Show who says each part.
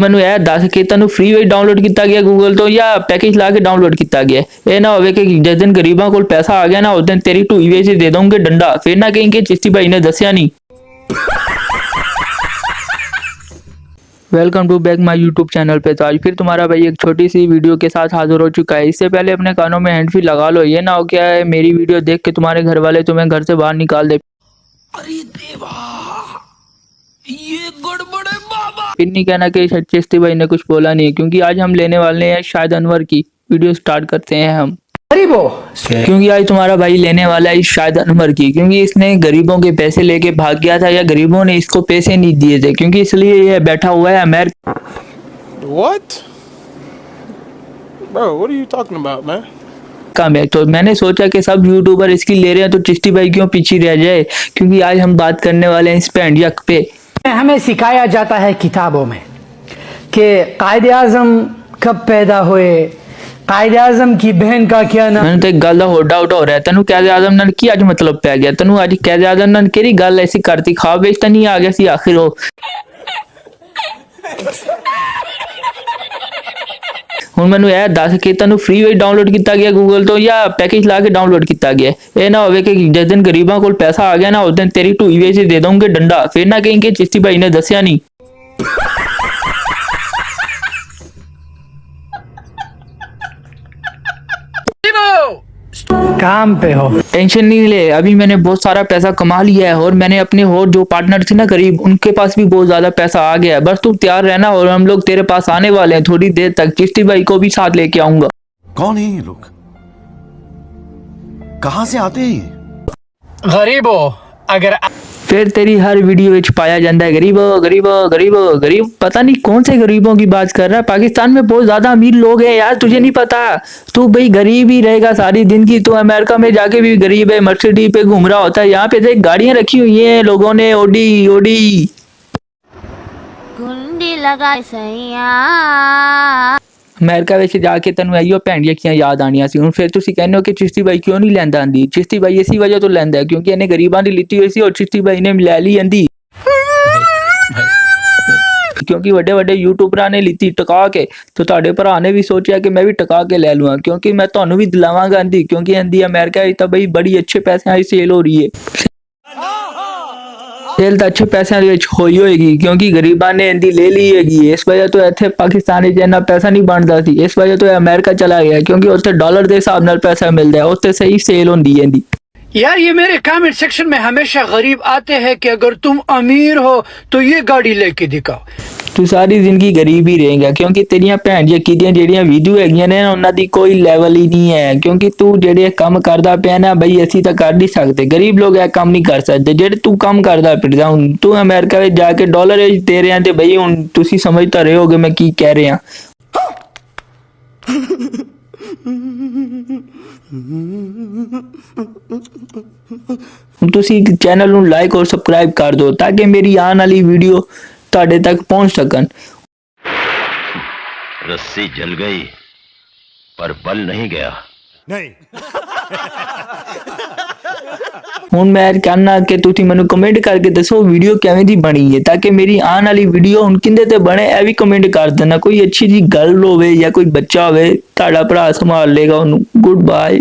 Speaker 1: ਮੈਨੂੰ ਇਹ ਦੱਸ ਕਿ ਤੁਹਾਨੂੰ ਫ੍ਰੀ ਵੇ ਡਾਊਨਲੋਡ ਕੀਤਾ ਗਿਆ ਗੂਗਲ ਤੋਂ ਜਾਂ ਪੈਕੇਜ ਲਾ ਕੇ ਡਾਊਨਲੋਡ ਕੀਤਾ ਗਿਆ। ਇਹ ਨਾ ਹੋਵੇ ਕਿ ਜਿਸ ਦਿਨ ਗਰੀਬਾਂ ਕੋਲ ਪੈਸਾ ਆ ਗਿਆ ਨਾ، ਉਸ ਦਿਨ ਤੇਰੀ ਢੂਈ ਵੇਚ ਦੇ ਦੋਗੇ ਡੰਡਾ। ਫਿਰ ਨਾ ਕਹੀਂ ਕਿ ਚਿਸ਼ਤੀ ਭਾਈ ਨੇ ਦੱਸਿਆ ਨਹੀਂ welcome to back my YouTube channel پہ تو آج پھر تمہارا بھائی ایک چھوٹی سی ویڈیو کے ساتھ حاضر ہو چکا ہے اس سے پہلے اپنے کانوں میں ہینڈ فری لگا لو یہ نہ ہو کیا ہے میری ویڈیو دیکھ کے تمہارے گھر والے تمہیں گھر سے باہر نکال دے ارے دیوا یہ گڑبڑ پھر نہیں کہنا کہ شاید چشتی بھائی نے کچھ بولا نہیں کیونکہ آج ہم لینے والے ہیں شاید انور کی ویڈیو سٹارٹ کرتے ہیں ہم۔
Speaker 2: کیونکہ
Speaker 1: آج تمہارا بھائی لینے والا ہے شاید انور کی۔ کیونکہ اس نے گریبوں کے پیسے لے کے بھاگ گیا تھا یا گریبوں نے اس کو پیسے نہیں دیئے تھے کیونکہ اس لیے یہ بیٹھا ہوا ہے امریک
Speaker 3: What? Bro, what are you talking about, man?
Speaker 1: تو میں نے سوچا کہ سب یوٹیوبر اس کی لے رہے ہیں تو چشتی بھائی کیوں پیچھے رہ جائے؟ کیونکہ آج ہم بات کرنے والے ہیں اس پینڈ یک پہ۔
Speaker 2: ہمیں سکھایا جاتا ہے کتابوں میں کہ قائد اعظم کب پیدا ہوئے، قائد اعظم کی بہن کا کیا
Speaker 1: گل ڈاؤٹ ہو رہا ہے۔ تنو قائد اعظم نال کی مطلب پی گیا؟ تین اعظم نال کیڑی گل ایسی کرتی؟ خواب نہیں آ گیا ਹੁਣ ਮੈਨੂੰ ਇਹ ਦੱਸ ਕਿ ਤੈਨੂੰ ਫ੍ਰੀ ਵਿੱਚ ਡਾਊਨਲੋਡ ਕੀਤਾ ਗਿਆ ਗੂਗਲ ਤੋਂ ਜਾਂ ਪੈਕੇਜ ਲਾ ਕੇ ਡਾਊਨਲੋਡ ਕੀਤਾ ਗਿਆ ਇਹ ਨਾ ਹੋਵੇ ਕਿ ਜਿਸ ਦਿਨ ਗਰੀਬਾਂ ਕੋਲ ਪੈਸਾ ਆ ਗਿਆ ਨਾ ਉਸ ਦਿਨ ਤੇਰੀ ਢੂਈ ਵਿੱਚ ਹੀ ਦੇ ਦੋਗੇ ਡੰਡਾ ਫਿਰ ਨਾ ਕਹੀਂ ਕਿ ਚਿਸ਼ਤੀ ਭਾਈ ਨੇ ਦੱਸਿਆ ਨਹੀਂ
Speaker 2: کام پہ ہو۔
Speaker 1: ٹینشن نہیں لے۔ ابھی میں نے بہت سارا پیسہ کما لیا ہے اور میں نے اپنے اور جو پارٹنر تھے نا قریب ان کے پاس بھی بہت زیادہ پیسہ آ گیا ہے۔ بس تو تیار رہنا اور ہم لوگ تیرے پاس آنے والے ہیں۔ تھوڑی دیر تک چشتی بھائی کو بھی ساتھ لے کے آؤں گا۔
Speaker 4: کون ہے یہ لوگ؟ کہاں سے آتے ہیں
Speaker 2: غریب ہو۔ اگر
Speaker 1: پھر تیری ہر ویڈیو وچ پایا جاندہ ہے، غریب غریب غریب غریب۔ پتہ نہیں کون سے غریبوں کی بات کر رہا ہے۔ پاکستان میں بہت زیادہ امیر لوگ ہیں یار، تجھے نہیں پتا تو بھئی غریب ہی رہے گا ساری دن کی۔ تو امریکہ میں جا کے بھی غریب ہے مرسیڈی پہ گھوم رہا ہوتا ہے۔ یہاں پہ دیکھ، گاڑیاں رکھی ہوئی ہیں لوگوں نے، اوڈی اوڈی۔
Speaker 5: گنڈی لگائے سیاں
Speaker 1: ਅਮਰੀਕਾ ਵਿੱਚ ਜਾ ਕੇ ਤੈਨੂੰ ਇਹੀਓ ਭੈਣੀਆਂ ਕੀਆਂ ਯਾਦ ਆਣੀਆਂ ਸੀ ਹੁਣ ਫਿਰ ਤੁਸੀਂ ਕਹਿੰਦੇ ਹੋ ਕਿ ਚਿਸ਼ਤੀ ਬਾਈ ਕਿਉਂ ਨਹੀਂ ਲੈਂਦਾ ਆਂਦੀ ਚਿਸ਼ਤੀ ਬਾਈ ਇਸੇ ਵਜ੍ਹਾ ਤੋਂ ਲੈਂਦਾ ਹੈ ਕਿਉਂਕਿ ਇਹਨੇ ਗਰੀਬਾਂ ਦੀ ਲਿੱਤੀ ਹੋਈ ਸੀ ਔਰ ਚਿਸ਼ਤੀ ਬਾਈ ਨੇ ਲੈ ਲਈ ਆਂਦੀ ਕਿਉਂਕਿ ਵੱਡੇ ਵੱਡੇ ਯੂਟਿਊਬਰਾਂ ਨੇ ਲਿੱਤੀ ਟਿਕਾ ਕੇ ਤੇ ਤੁਹਾਡੇ ਭਰਾ ਨੇ ਵੀ ਸੋਚਿਆ ਕਿ ਮੈਂ ਵੀ ਟਿਕਾ ਕੇ ਲੈ ਲਵਾਂ ਕਿਉਂਕਿ ਮੈਂ ਤੁਹਾਨੂੰ ਵੀ ਦਿਲਾਵਾਂਗਾ ਆਂਦੀ ਕਿਉਂਕਿ ਆਂਦੀ ਅਮਰੀਕਾ ਵਿੱਚ ਤਾਂ ਬਈ ਬੜੀ ਅੱਛੇ ਪੈਸਿਆਂ ਦੀ ਸੇਲ ਹੋ ਰਹੀ ਹੈ ਸੇਲ ਤਾਂ ਅੱਛੇ ਪੈਸਿਆਂ ਦੇ ਵਿੱਚ ਹੋਈ ਹੋਏਗੀ ਕਿਉਂਕਿ ਗਰੀਬਾਂ ਨੇ ਇਹਦੀ ਲੈ ਲਈ ਹੈਗੀ ਇਸ ਵਜ੍ਹਾ ਤੋਂ ਇੱਥੇ ਪਾਕਿਸਤਾਨ ਵਿੱਚ ਇੰਨਾ ਪੈਸਾ ਨਹੀਂ ਬਣਦਾ ਸੀ ਇਸ ਵਜ੍ਹਾ ਤੋਂ ਇਹ ਅਮਰੀਕਾ ਚਲਾ ਗਿਆ ਕਿਉਂਕਿ ਉੱਥੇ ਡਾਲਰ ਦੇ ਹਿਸਾਬ ਨਾਲ ਪੈਸਾ ਮਿਲਦਾ ਹੈ ਉੱਥੇ ਸਹੀ ਸੇਲ ਹੁੰਦੀ ਹੈ ਇਹਦੀ
Speaker 2: یار یہ میرے کامنٹ سیکشن میں ہمیشہ غریب آتے ہیں کہ اگر تم امیر ہو تو یہ گاڑی لے کے دکھاؤ۔
Speaker 1: تو ساری زندگی غریب ہی رہیں گا کیونکہ تیریاں بھین جی کیتیاں جیڑیاں ویڈیو ہے گیاں نے انہوں نے کوئی لیول ہی نہیں ہے۔ کیونکہ تو جیڑے کم کردہ پہنے ہیں بھئی اسی تک کر نہیں سکتے۔ غریب لوگ اے کم نہیں کر سکتے۔ جیڑے تو کام کردا پڑدا ہوں تو امریکہ وچ جا کے ڈالر دے رہے ہیں تے بھئی تو سی سمجھتا رہے ہوگے میں کی کہہ رہے ہیں۔ ہاں۔ چینل لائک اور سبسکرائب کر دو تاکہ میری آن آئی ویڈیو تڈے تک پہنچ سکن
Speaker 6: رسی جل گئی پر بل نہیں گیا نہیں
Speaker 1: مینو کمینٹ کر کے دسو ویڈیو کی بنی ہے تاکہ میری آن آئی ویڈیو کھنڈے بنے ای کمینٹ کر دینا کوئی اچھی جی گرل ہو کوئی بچا ہوا سنبھال لے گا گڈ بائے